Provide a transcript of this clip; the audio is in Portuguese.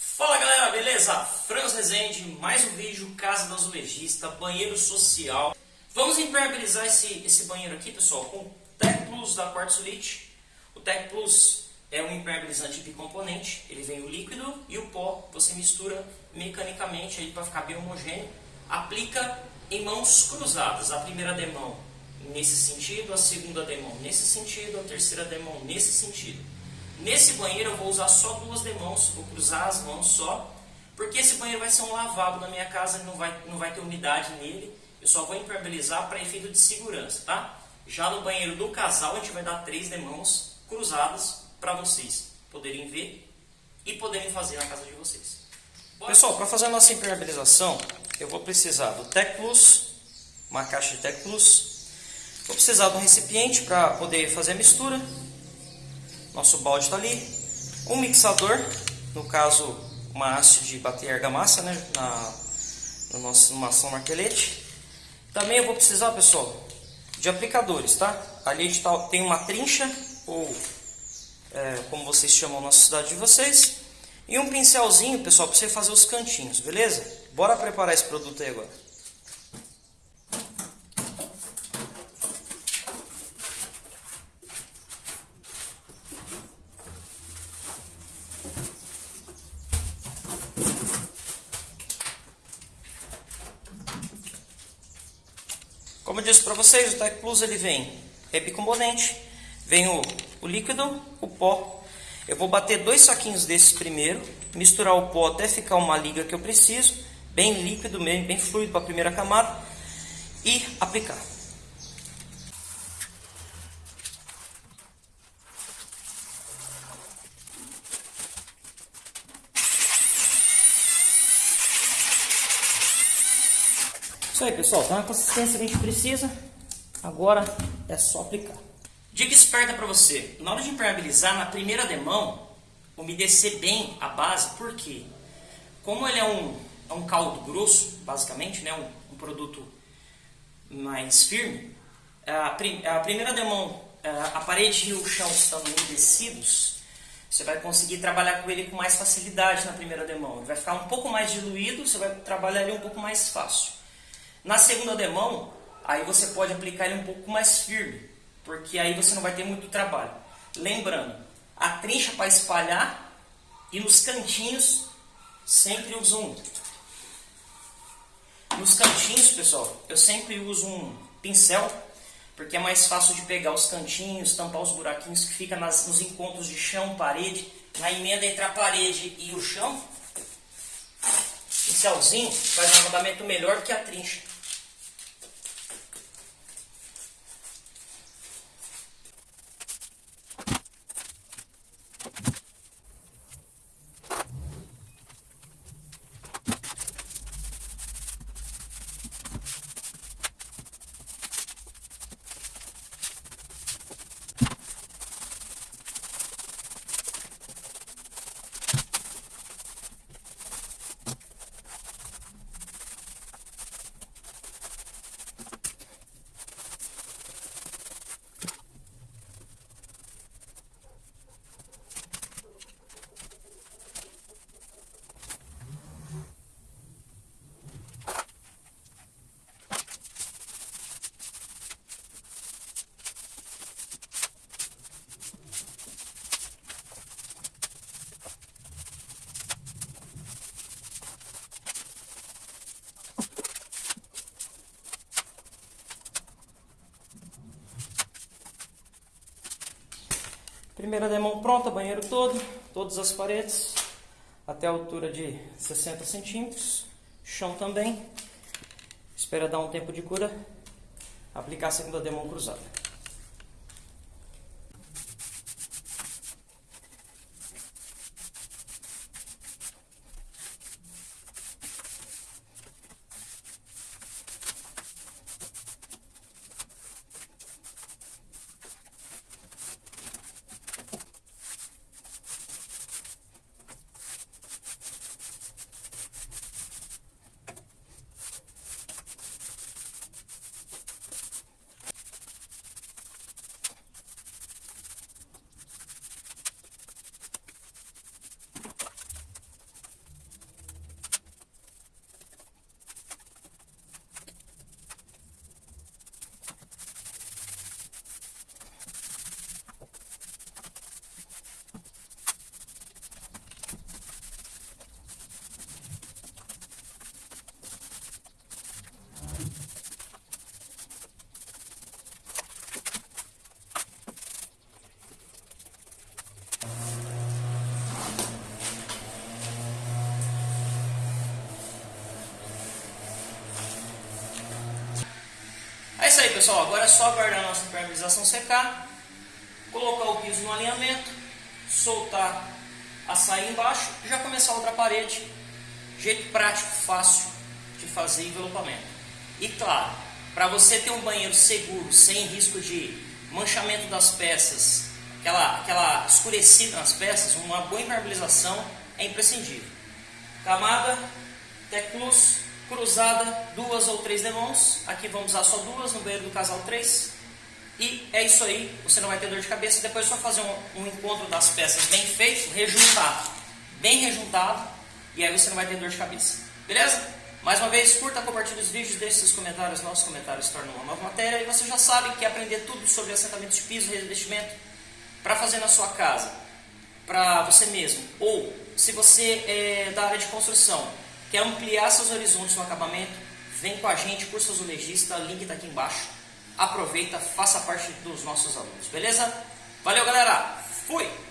Fala galera, beleza? Franz Rezende, mais um vídeo, Casa do Azulejista, banheiro social. Vamos impermeabilizar esse, esse banheiro aqui, pessoal, com o Tech Plus da Quartzolite. O Tech Plus é um impermeabilizante bicomponente, ele vem o líquido e o pó, você mistura mecanicamente para ficar bem homogêneo. Aplica em mãos cruzadas, a primeira demão nesse sentido, a segunda demão nesse sentido, a terceira demão nesse sentido. Nesse banheiro eu vou usar só duas demãos, vou cruzar as mãos só, porque esse banheiro vai ser um lavabo na minha casa, não vai, não vai ter umidade nele, eu só vou impermeabilizar para efeito de segurança, tá? Já no banheiro do casal a gente vai dar três demãos cruzadas para vocês poderem ver e poderem fazer na casa de vocês. Pessoal, para fazer a nossa impermeabilização, eu vou precisar do Tec Plus, uma caixa de Tec Plus, vou precisar de um recipiente para poder fazer a mistura, nosso balde está ali. Um mixador, no caso uma haste de bater argamassa, né, na, no nosso maçã martelete. Também eu vou precisar, pessoal, de aplicadores, tá? Ali a gente tá, tem uma trincha, ou é, como vocês chamam na cidade de vocês. E um pincelzinho, pessoal, para você fazer os cantinhos, beleza? Bora preparar esse produto aí agora. Como eu disse para vocês, o Tech Plus ele vem é bicomponente, vem o, o líquido, o pó. Eu vou bater dois saquinhos desses primeiro, misturar o pó até ficar uma liga que eu preciso, bem líquido mesmo, bem fluido para a primeira camada e aplicar. Isso aí, pessoal. Tá na consistência que a gente precisa. Agora é só aplicar. Dica esperta para você. Na hora de impermeabilizar, na primeira demão, umedecer bem a base. Por quê? Como ele é um, é um caldo grosso, basicamente, né? um, um produto mais firme, a, prim, a primeira demão, a parede e o chão estão umedecidos, você vai conseguir trabalhar com ele com mais facilidade na primeira demão. Ele vai ficar um pouco mais diluído, você vai trabalhar ele um pouco mais fácil. Na segunda demão, aí você pode aplicar ele um pouco mais firme, porque aí você não vai ter muito trabalho. Lembrando, a trincha para espalhar e nos cantinhos sempre uso um. Nos cantinhos, pessoal, eu sempre uso um pincel, porque é mais fácil de pegar os cantinhos, tampar os buraquinhos que fica nas, nos encontros de chão, parede, na emenda entre a parede e o chão. Pincelzinho faz um acabamento melhor que a trincha. Primeira demão pronta, banheiro todo, todas as paredes, até a altura de 60 centímetros, chão também. Espera dar um tempo de cura, aplicar a segunda demão cruzada. Isso aí, pessoal. Agora é só aguardar a nossa impermeabilização secar, colocar o piso no alinhamento, soltar a saia embaixo e já começar outra parede. Jeito prático, fácil de fazer envelopamento. E claro, para você ter um banheiro seguro, sem risco de manchamento das peças, aquela, aquela escurecida nas peças, uma boa impermeabilização é imprescindível. Camada, Teclus, cruzada, duas ou três demãos. Aqui vamos usar só duas, no banheiro do casal três. E é isso aí, você não vai ter dor de cabeça. Depois é só fazer um, um encontro das peças bem feito, rejuntar, bem rejuntado, e aí você não vai ter dor de cabeça. Beleza? Mais uma vez, curta, compartilhe os vídeos, deixe seus comentários, nossos comentários tornam uma nova matéria. E você já sabe que aprender tudo sobre assentamento de piso, revestimento, para fazer na sua casa, para você mesmo. Ou, se você é da área de construção, quer ampliar seus horizontes no acabamento, vem com a gente, curso azulejista, link está aqui embaixo. Aproveita, faça parte dos nossos alunos, beleza? Valeu, galera! Fui!